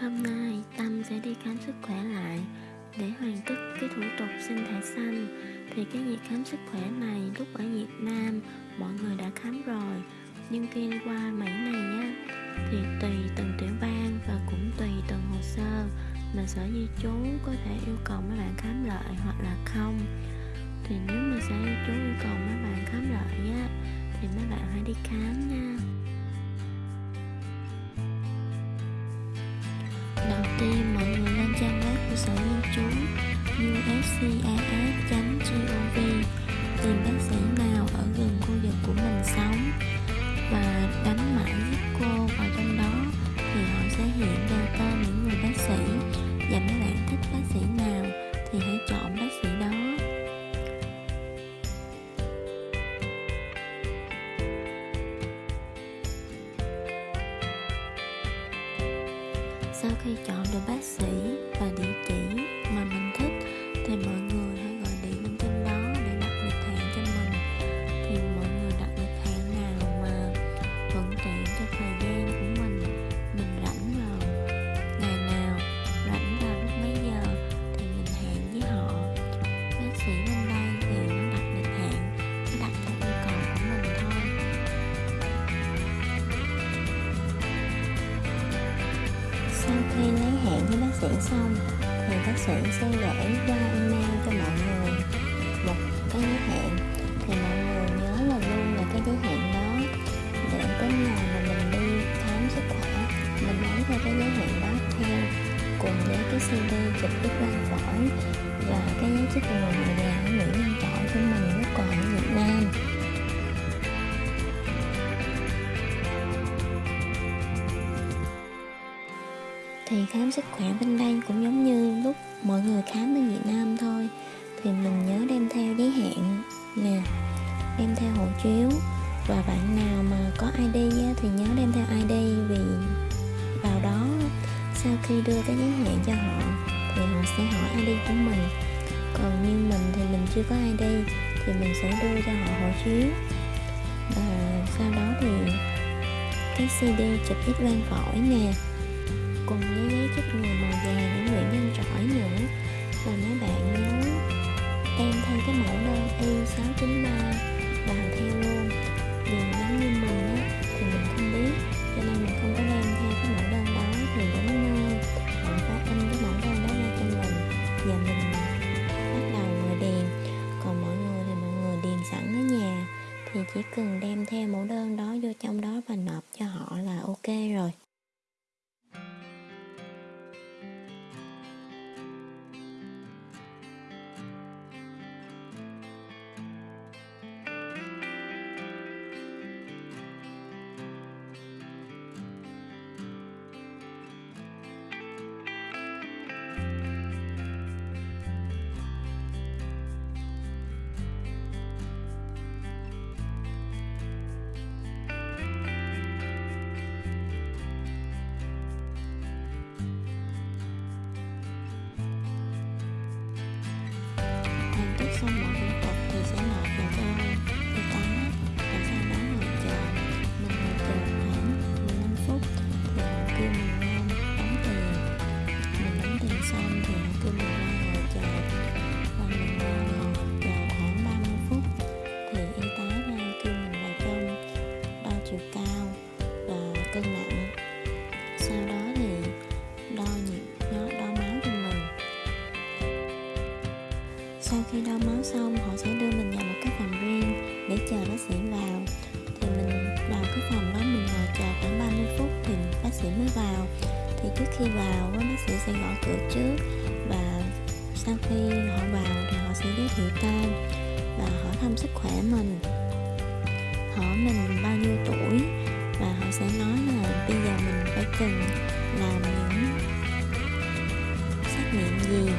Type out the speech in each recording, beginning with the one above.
Hôm nay, Tâm sẽ đi khám sức khỏe lại để hoàn tất cái thủ tục xin thẻ xanh. Thì cái việc khám sức khỏe này lúc ở Việt Nam, mọi người đã khám rồi, nhưng khi qua Mỹ này á thì tùy từng tiểu bang và cũng tùy từng hồ sơ mà sở di trú có thể yêu cầu mấy bạn khám lại hoặc là không. Thì nếu mà sở di trú yêu cầu mấy bạn khám lại á, thì mấy bạn hãy đi khám nha. cas.gov tìm bác sĩ nào ở gần khu vực của mình sống và đánh mã zip cô vào trong đó thì họ sẽ hiện ra tên những người bác sĩ. Và mấy bạn thích bác sĩ nào thì hãy chọn bác sĩ đó. Sau khi chọn được bác sĩ và địa chỉ mà mình thích thì mọi người hãy gọi điện lên trên đó để đặt lịch hẹn cho mình. Thì mọi người đặt lịch hẹn nào mà thuận tiện cho thời gian của mình mình rảnh vào ngày nào, rảnh vào lúc mấy giờ thì mình hẹn với họ. Bác sĩ bên đây thì nó đặt lịch hẹn, nó đặt theo yêu cầu của mình thôi. Sau khi lấy hẹn với bác sĩ xong thì bác sĩ sẽ gửi qua email cho mọi người. Một cái giới hạn, thì mọi người nhớ là luôn là cái giới hạn đó. Để tới ngày mà mình đi khám sức khỏe mình lấy theo cái giới hạn đó theo cùng với cái CD chụp X quang phổi. Và cái giấy chứng nhận người già ở Mỹ Nhân trọi của mình lúc còn ở Việt Nam. Thì khám sức khỏe bên đây cũng giống như lúc mọi người khám bên Việt Nam thôi. Thì mình nhớ đem theo giấy hẹn nè đem theo hộ chiếu. Và bạn nào mà có ID á, thì nhớ đem theo ID vì vào đó sau khi đưa cái giấy hẹn cho họ thì họ sẽ hỏi ID của mình. Còn như mình thì mình chưa có ID thì mình sẽ đưa cho họ hộ chiếu. Và sau đó thì cái CD chụp ít quang phổi nè cùng với giấy chích người màu vàng của Nguyễn Nhân Trỏi nữa. Và mấy bạn nhớ đem theo cái mẫu đơn Y693 vào theo luôn. Vì giống như mình á, thì mình không biết. Cho nên mình không có đem theo cái mẫu đơn đó, thì đến nơi bạn phải in cái mẫu đơn đó ra cho mình. Và mình bắt đầu ngồi điền còn mọi người thì mọi người điền sẵn ở nhà, thì chỉ cần đem theo mẫu đơn đó vô trong đó và nộp cho họ là ok rồi. Chờ bác sĩ vào. Thì mình vào cái phòng đó mình ngồi chờ khoảng 30 phút thì bác sĩ mới vào. Thì trước khi vào bác sĩ sẽ gõ cửa trước và sau khi họ vào thì họ sẽ giới thiệu tên và hỏi thăm sức khỏe mình. Hỏi mình bao nhiêu tuổi và họ sẽ nói là bây giờ mình phải cần làm những xét nghiệm gì.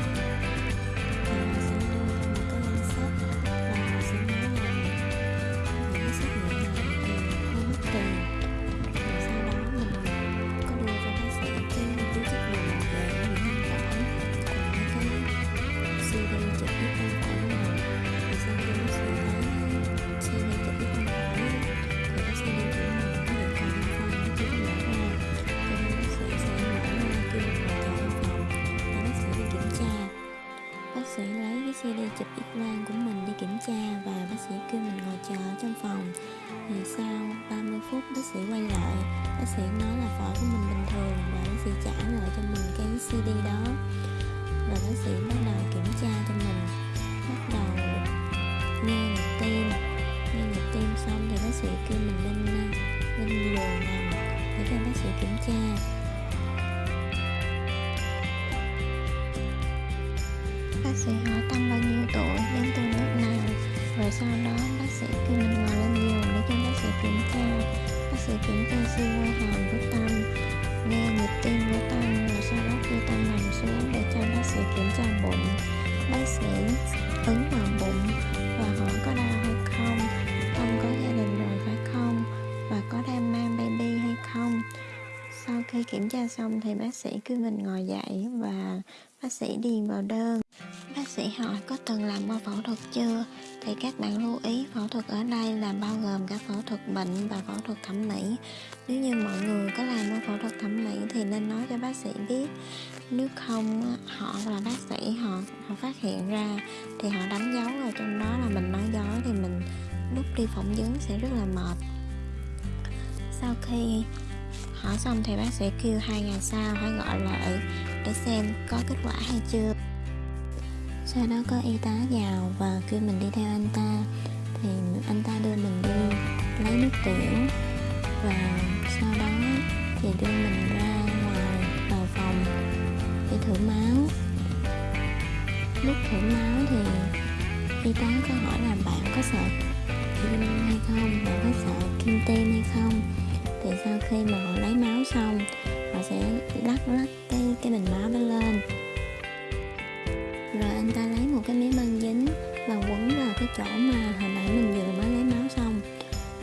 Lại bác sĩ nói là phổi của mình bình thường và bác sĩ trả lại cho mình cái cd đó. Và bác sĩ bắt đầu kiểm tra cho mình. Bắt đầu nghe nhịp tim nghe nhịp tim xong thì bác sĩ kêu mình lên lên giường nằm để cho bác sĩ kiểm tra. Bác sĩ hỏi tâm bao nhiêu tuổi đến từ nước nào. Rồi sau đó bác sĩ kêu mình ngồi lên giường để cho bác sĩ kiểm tra bác kiểm tra siêu quay hàm của tâm. Nghe nhịp tim của tâm, rồi sau đó khi tâm nằm xuống để cho bác sĩ kiểm tra bụng, bác sĩ ấn vào bụng và hỏi có đau hay không tâm có gia đình rồi phải không? Và có đang mang baby hay không? Sau khi kiểm tra xong thì bác sĩ kêu mình ngồi dậy và bác sĩ điền vào đơn sĩ hỏi có từng làm qua phẫu thuật chưa? Thì các bạn lưu ý, phẫu thuật ở đây là bao gồm cả phẫu thuật bệnh và phẫu thuật thẩm mỹ. Nếu như mọi người có làm qua phẫu thuật thẩm mỹ thì nên nói cho bác sĩ biết. Nếu không, họ là bác sĩ, họ họ phát hiện ra thì họ đánh dấu ở trong đó là mình nói dối thì mình lúc đi phỏng vấn sẽ rất là mệt. Sau khi hỏi xong thì bác sĩ kêu hai ngày sau phải gọi lại để xem có kết quả hay chưa sau đó có y tá vào và kêu mình đi theo anh ta. Thì anh ta đưa mình đi lấy nước tiểu và sau đó thì đưa mình ra ngoài vào phòng để thử máu. Lúc thử máu thì y tá có hỏi là bạn có sợ kim hay không? Bạn có sợ kim tim hay không? Thì sau khi mà họ lấy máu xong, họ sẽ lắc lắc cái cái bình máu đó lên rồi anh ta lấy một cái miếng băng dính và quấn vào cái chỗ mà hồi nãy mình vừa mới lấy máu xong.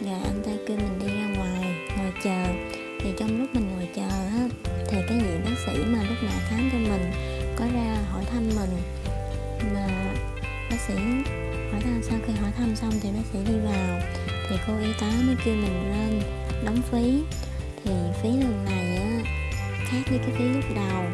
Rồi anh ta kêu mình đi ra ngoài, ngồi chờ. Thì trong lúc mình ngồi chờ á, thì cái vị bác sĩ mà lúc nãy khám cho mình có ra hỏi thăm mình. Mà bác sĩ hỏi thăm, sau khi hỏi thăm xong thì bác sĩ đi vào. Thì cô y tá mới kêu mình lên đóng phí. Thì phí lần này á, khác với cái phí lúc đầu.